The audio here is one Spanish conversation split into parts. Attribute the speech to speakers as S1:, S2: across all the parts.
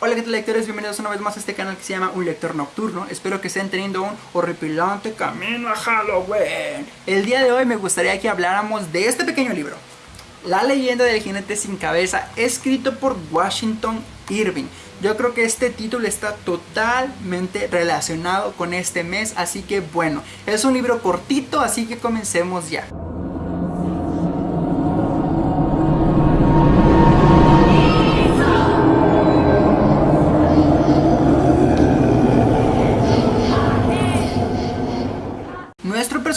S1: Hola qué tal lectores, bienvenidos una vez más a este canal que se llama Un Lector Nocturno. Espero que estén teniendo un horripilante camino a Halloween. El día de hoy me gustaría que habláramos de este pequeño libro La leyenda del jinete sin cabeza, escrito por Washington Irving. Yo creo que este título está totalmente relacionado con este mes, así que bueno, es un libro cortito, así que comencemos ya.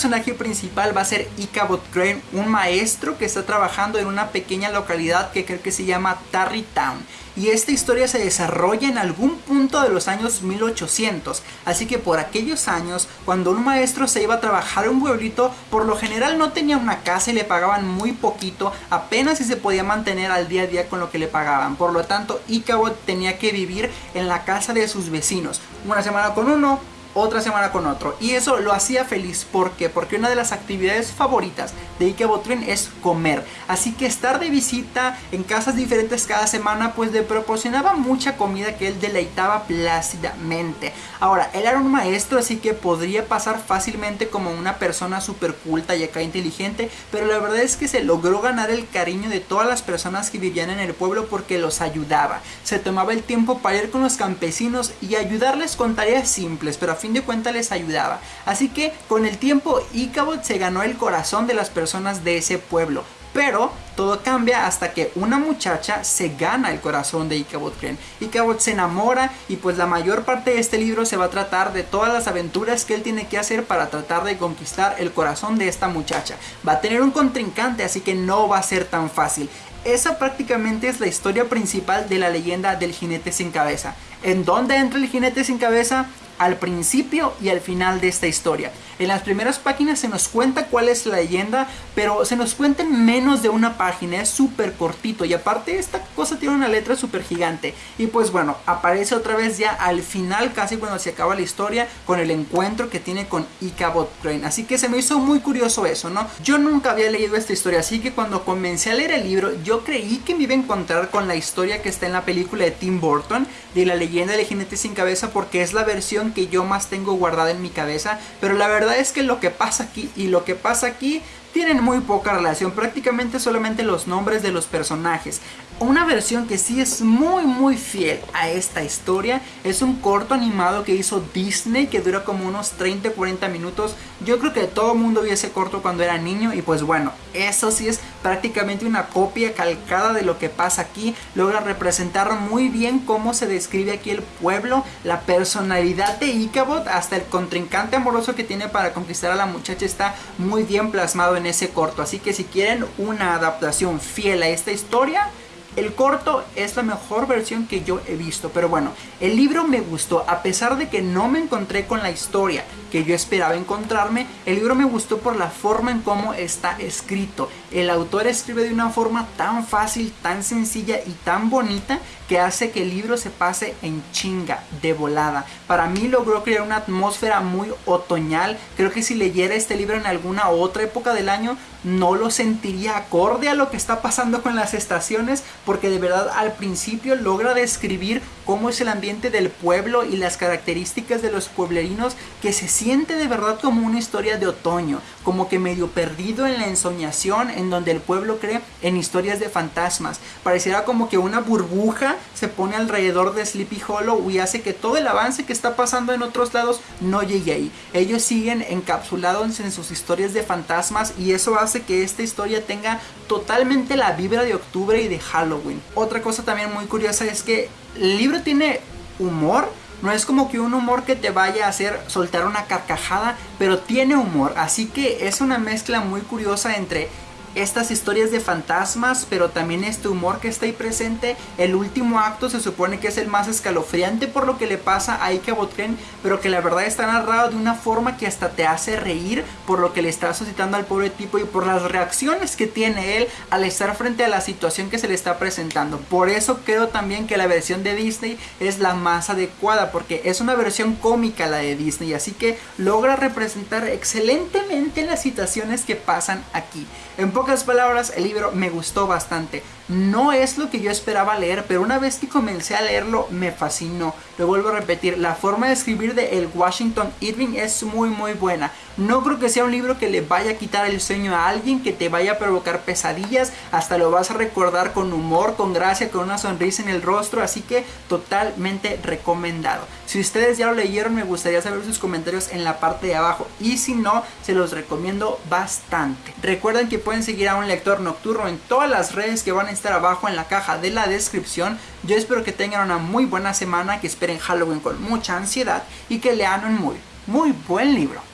S1: Personaje principal va a ser Ichabod Crane, un maestro que está trabajando en una pequeña localidad que creo que se llama Tarrytown. Y esta historia se desarrolla en algún punto de los años 1800, así que por aquellos años, cuando un maestro se iba a trabajar en un pueblito, por lo general no tenía una casa y le pagaban muy poquito, apenas si se podía mantener al día a día con lo que le pagaban. Por lo tanto, Ichabod tenía que vivir en la casa de sus vecinos, una semana con uno, otra semana con otro. Y eso lo hacía feliz. ¿Por? Porque una de las actividades favoritas de Ike Botrin es comer. Así que estar de visita en casas diferentes cada semana pues le proporcionaba mucha comida que él deleitaba plácidamente. Ahora, él era un maestro así que podría pasar fácilmente como una persona súper culta y acá inteligente. Pero la verdad es que se logró ganar el cariño de todas las personas que vivían en el pueblo porque los ayudaba. Se tomaba el tiempo para ir con los campesinos y ayudarles con tareas simples. Pero fin de cuentas les ayudaba. Así que con el tiempo Ichabod se ganó el corazón de las personas de ese pueblo. Pero todo cambia hasta que una muchacha se gana el corazón de Ichabod Crane. Ichabod se enamora y pues la mayor parte de este libro se va a tratar de todas las aventuras que él tiene que hacer para tratar de conquistar el corazón de esta muchacha. Va a tener un contrincante así que no va a ser tan fácil. Esa prácticamente es la historia principal de la leyenda del jinete sin cabeza. ¿En dónde entra el jinete sin cabeza? Al principio y al final de esta historia. En las primeras páginas se nos cuenta cuál es la leyenda, pero se nos cuenta en menos de una página, es súper cortito y aparte esta cosa tiene una letra súper gigante. Y pues bueno, aparece otra vez ya al final, casi cuando se acaba la historia, con el encuentro que tiene con Ichabod Crane. Así que se me hizo muy curioso eso, ¿no? Yo nunca había leído esta historia, así que cuando comencé a leer el libro, yo creí que me iba a encontrar con la historia que está en la película de Tim Burton, de la leyenda del jinete sin cabeza, porque es la versión que yo más tengo guardada en mi cabeza, pero la verdad es que lo que pasa aquí y lo que pasa aquí tienen muy poca relación, prácticamente solamente los nombres de los personajes. Una versión que sí es muy muy fiel a esta historia es un corto animado que hizo Disney que dura como unos 30-40 minutos. Yo creo que todo el mundo vio ese corto cuando era niño y pues bueno, eso sí es prácticamente una copia calcada de lo que pasa aquí. Logra representar muy bien cómo se describe aquí el pueblo, la personalidad de Ichabod, hasta el contrincante amoroso que tiene para conquistar a la muchacha está muy bien plasmado en ese corto. Así que si quieren una adaptación fiel a esta historia, el corto es la mejor versión que yo he visto, pero bueno, el libro me gustó, a pesar de que no me encontré con la historia que yo esperaba encontrarme, el libro me gustó por la forma en cómo está escrito. El autor escribe de una forma tan fácil, tan sencilla y tan bonita que hace que el libro se pase en chinga, de volada. Para mí logró crear una atmósfera muy otoñal. Creo que si leyera este libro en alguna otra época del año, no lo sentiría acorde a lo que está pasando con las estaciones, porque de verdad al principio logra describir cómo es el ambiente del pueblo y las características de los pueblerinos que se siente de verdad como una historia de otoño, como que medio perdido en la ensoñación en donde el pueblo cree en historias de fantasmas. Pareciera como que una burbuja se pone alrededor de Sleepy Hollow y hace que todo el avance que está pasando en otros lados no llegue ahí. Ellos siguen encapsulados en sus historias de fantasmas y eso hace que esta historia tenga totalmente la vibra de octubre y de Halloween. Otra cosa también muy curiosa es que el libro tiene humor, no es como que un humor que te vaya a hacer soltar una carcajada, pero tiene humor. Así que es una mezcla muy curiosa entre estas historias de fantasmas, pero también este humor que está ahí presente. El último acto se supone que es el más escalofriante por lo que le pasa a Ike Botren, pero que la verdad está narrado de una forma que hasta te hace reír por lo que le está suscitando al pobre tipo y por las reacciones que tiene él al estar frente a la situación que se le está presentando. Por eso creo también que la versión de Disney es la más adecuada, porque es una versión cómica la de Disney, así que logra representar excelentemente las situaciones que pasan aquí. Pocas palabras, el libro me gustó bastante. No es lo que yo esperaba leer, pero una vez que comencé a leerlo me fascinó. Lo vuelvo a repetir, la forma de escribir de el Washington Irving es muy muy buena. No creo que sea un libro que le vaya a quitar el sueño a alguien, que te vaya a provocar pesadillas, hasta lo vas a recordar con humor, con gracia, con una sonrisa en el rostro, así que totalmente recomendado. Si ustedes ya lo leyeron me gustaría saber sus comentarios en la parte de abajo y si no, se los recomiendo bastante. Recuerden que pueden seguir a un lector nocturno en todas las redes que van a estar abajo en la caja de la descripción. Yo espero que tengan una muy buena semana, que esperen Halloween con mucha ansiedad y que lean un muy, muy buen libro.